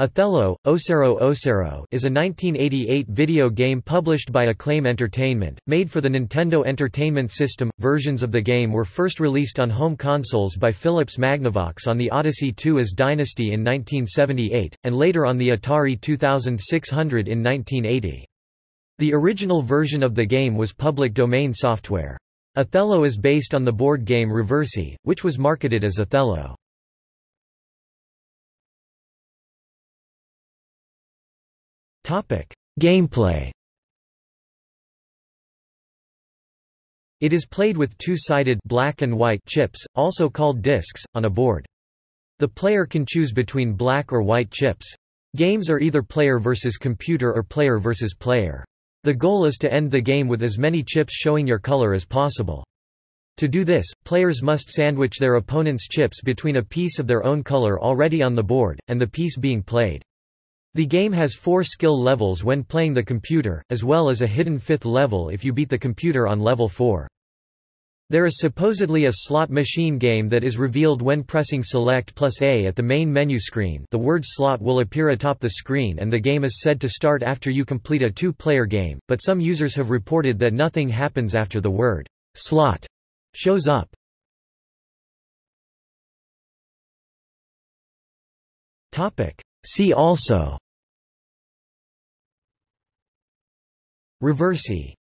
Othello, Ocero Ocero is a 1988 video game published by Acclaim Entertainment, made for the Nintendo Entertainment System. Versions of the game were first released on home consoles by Philips Magnavox on the Odyssey II as Dynasty in 1978, and later on the Atari 2600 in 1980. The original version of the game was public domain software. Othello is based on the board game Reversi, which was marketed as Othello. Gameplay It is played with two-sided black and white chips, also called discs, on a board. The player can choose between black or white chips. Games are either player versus computer or player versus player. The goal is to end the game with as many chips showing your color as possible. To do this, players must sandwich their opponent's chips between a piece of their own color already on the board, and the piece being played. The game has four skill levels when playing the computer, as well as a hidden fifth level if you beat the computer on level 4. There is supposedly a slot machine game that is revealed when pressing Select plus A at the main menu screen the word slot will appear atop the screen and the game is said to start after you complete a two-player game, but some users have reported that nothing happens after the word slot shows up. See also Reversi